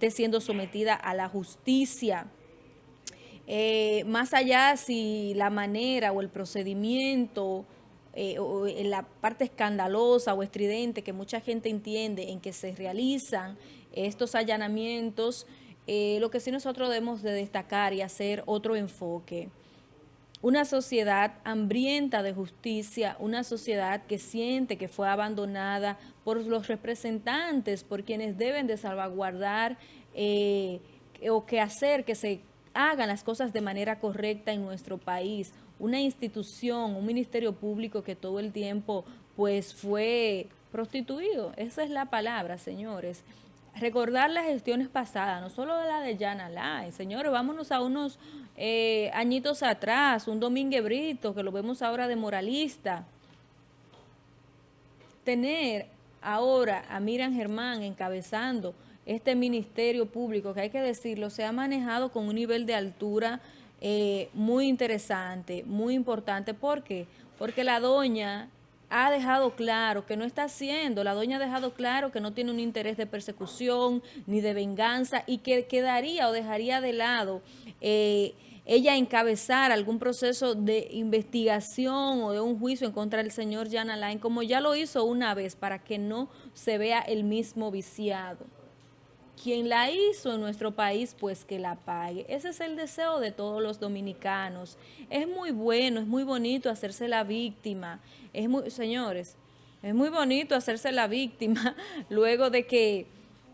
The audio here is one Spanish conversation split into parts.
esté siendo sometida a la justicia. Eh, más allá si la manera o el procedimiento eh, o en la parte escandalosa o estridente que mucha gente entiende en que se realizan estos allanamientos, eh, lo que sí nosotros debemos de destacar y hacer otro enfoque. Una sociedad hambrienta de justicia, una sociedad que siente que fue abandonada por los representantes, por quienes deben de salvaguardar eh, o que hacer que se hagan las cosas de manera correcta en nuestro país. Una institución, un ministerio público que todo el tiempo pues fue prostituido. Esa es la palabra, señores recordar las gestiones pasadas, no solo la de Yana Lai. Señores, vámonos a unos eh, añitos atrás, un Domínguez Brito, que lo vemos ahora de moralista. Tener ahora a Miriam Germán encabezando este ministerio público, que hay que decirlo, se ha manejado con un nivel de altura eh, muy interesante, muy importante. ¿Por qué? Porque la doña ha dejado claro que no está haciendo, la doña ha dejado claro que no tiene un interés de persecución ni de venganza y que quedaría o dejaría de lado eh, ella encabezar algún proceso de investigación o de un juicio en contra del señor Jan Alain, como ya lo hizo una vez, para que no se vea el mismo viciado quien la hizo en nuestro país, pues que la pague. Ese es el deseo de todos los dominicanos. Es muy bueno, es muy bonito hacerse la víctima. Es muy, señores, es muy bonito hacerse la víctima luego de que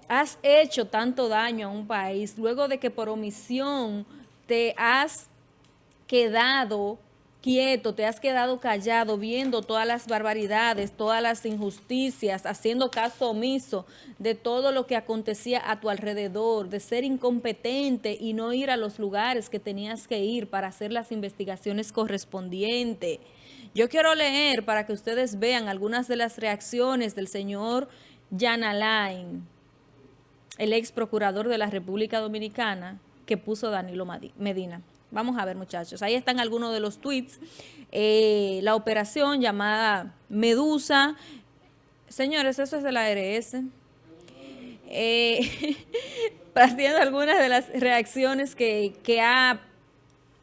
has hecho tanto daño a un país, luego de que por omisión te has quedado quieto, te has quedado callado viendo todas las barbaridades, todas las injusticias, haciendo caso omiso de todo lo que acontecía a tu alrededor, de ser incompetente y no ir a los lugares que tenías que ir para hacer las investigaciones correspondientes. Yo quiero leer para que ustedes vean algunas de las reacciones del señor Jan Alain, el ex procurador de la República Dominicana, que puso Danilo Medina. Vamos a ver, muchachos. Ahí están algunos de los tweets. Eh, la operación llamada Medusa. Señores, eso es de la ARS. Eh, partiendo algunas de las reacciones que, que, ha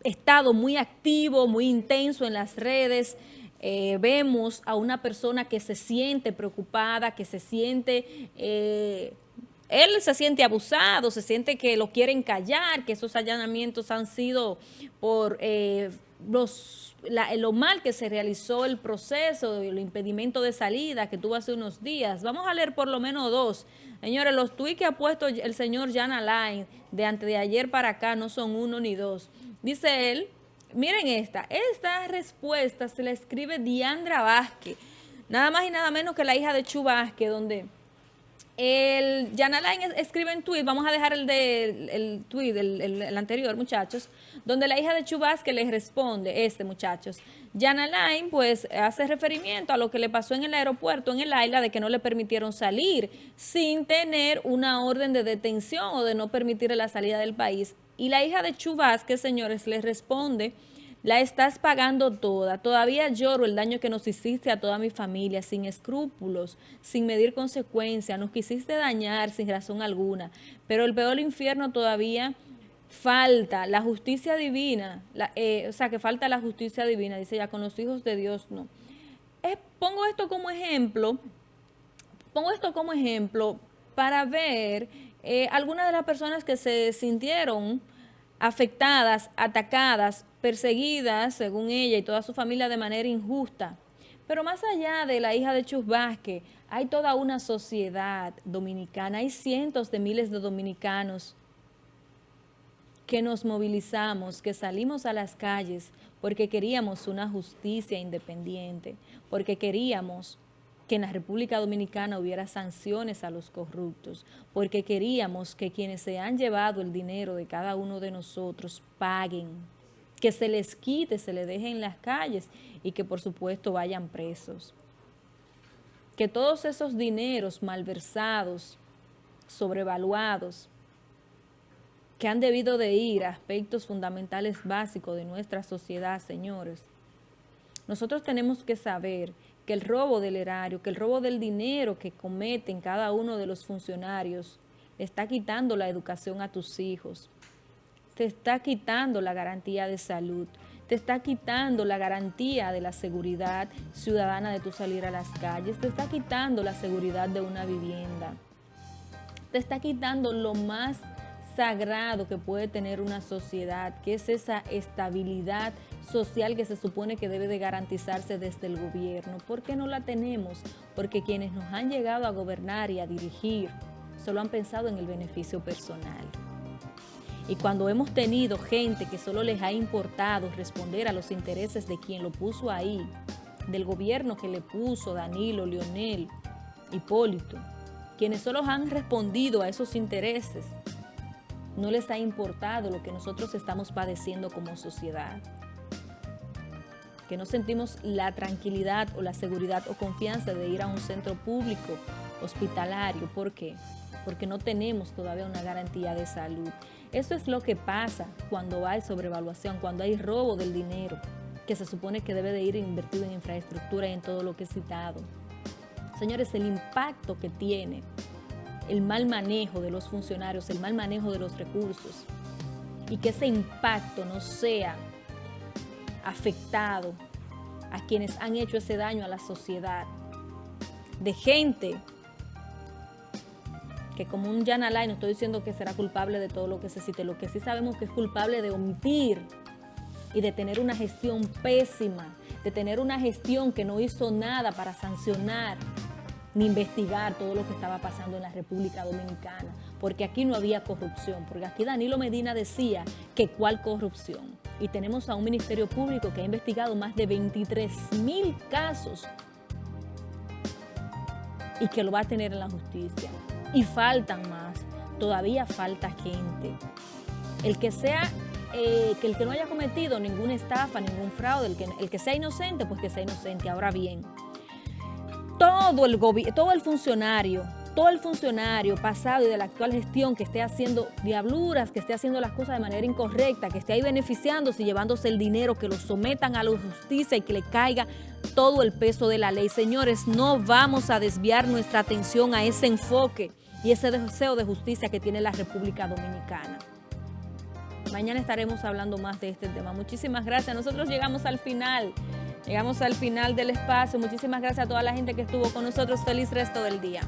estado muy activo, muy intenso en las redes. Eh, vemos a una persona que se siente preocupada, que se siente él se siente abusado, se siente que lo quieren callar, que esos allanamientos han sido por eh, los, lo mal que se realizó el proceso, el impedimento de salida que tuvo hace unos días. Vamos a leer por lo menos dos. Señores, los tuits que ha puesto el señor Jan Alain de antes de ayer para acá no son uno ni dos. Dice él, miren esta, esta respuesta se la escribe Diandra Vázquez, nada más y nada menos que la hija de Chu Vázquez, donde el Jan Alain escribe en tweet, vamos a dejar el de el tweet, el, anterior, muchachos, donde la hija de que le responde, este, muchachos. Jan Alain, pues, hace referimiento a lo que le pasó en el aeropuerto, en el isla, de que no le permitieron salir sin tener una orden de detención o de no permitirle la salida del país. Y la hija de que señores, le responde la estás pagando toda. Todavía lloro el daño que nos hiciste a toda mi familia, sin escrúpulos, sin medir consecuencias. Nos quisiste dañar sin razón alguna. Pero el peor infierno todavía falta. La justicia divina, eh, o sea, que falta la justicia divina, dice ya, con los hijos de Dios no. pongo esto como ejemplo, pongo esto como ejemplo para ver eh, algunas de las personas que se sintieron afectadas, atacadas, perseguidas, según ella y toda su familia, de manera injusta. Pero más allá de la hija de Chus Vázquez, hay toda una sociedad dominicana, hay cientos de miles de dominicanos que nos movilizamos, que salimos a las calles porque queríamos una justicia independiente, porque queríamos que en la República Dominicana hubiera sanciones a los corruptos, porque queríamos que quienes se han llevado el dinero de cada uno de nosotros paguen, que se les quite, se les deje en las calles y que por supuesto vayan presos. Que todos esos dineros malversados, sobrevaluados, que han debido de ir a aspectos fundamentales básicos de nuestra sociedad, señores, nosotros tenemos que saber que el robo del erario, que el robo del dinero que cometen cada uno de los funcionarios está quitando la educación a tus hijos, te está quitando la garantía de salud, te está quitando la garantía de la seguridad ciudadana de tu salir a las calles, te está quitando la seguridad de una vivienda, te está quitando lo más sagrado que puede tener una sociedad, que es esa estabilidad social que se supone que debe de garantizarse desde el gobierno. ¿Por qué no la tenemos? Porque quienes nos han llegado a gobernar y a dirigir solo han pensado en el beneficio personal. Y cuando hemos tenido gente que solo les ha importado responder a los intereses de quien lo puso ahí, del gobierno que le puso Danilo, Leonel, Hipólito, quienes solo han respondido a esos intereses, no les ha importado lo que nosotros estamos padeciendo como sociedad. Que no sentimos la tranquilidad o la seguridad o confianza de ir a un centro público hospitalario. ¿Por qué? Porque no tenemos todavía una garantía de salud. Eso es lo que pasa cuando hay sobrevaluación, cuando hay robo del dinero, que se supone que debe de ir invertido en infraestructura y en todo lo que he citado. Señores, el impacto que tiene el mal manejo de los funcionarios, el mal manejo de los recursos y que ese impacto no sea afectado a quienes han hecho ese daño a la sociedad, de gente que como un Jan Alay, no estoy diciendo que será culpable de todo lo que se cite, lo que sí sabemos que es culpable de omitir y de tener una gestión pésima, de tener una gestión que no hizo nada para sancionar ni investigar todo lo que estaba pasando en la República Dominicana, porque aquí no había corrupción, porque aquí Danilo Medina decía que cuál corrupción. Y tenemos a un Ministerio Público que ha investigado más de 23 mil casos y que lo va a tener en la justicia. Y faltan más, todavía falta gente. El que sea eh, que el que no haya cometido ninguna estafa, ningún fraude, el que, el que sea inocente, pues que sea inocente. Ahora bien, todo el, todo el funcionario, todo el funcionario pasado y de la actual gestión que esté haciendo diabluras, que esté haciendo las cosas de manera incorrecta, que esté ahí beneficiándose y llevándose el dinero, que lo sometan a la justicia y que le caiga todo el peso de la ley. Señores, no vamos a desviar nuestra atención a ese enfoque y ese deseo de justicia que tiene la República Dominicana. Mañana estaremos hablando más de este tema. Muchísimas gracias. Nosotros llegamos al final. Llegamos al final del espacio. Muchísimas gracias a toda la gente que estuvo con nosotros. Feliz resto del día.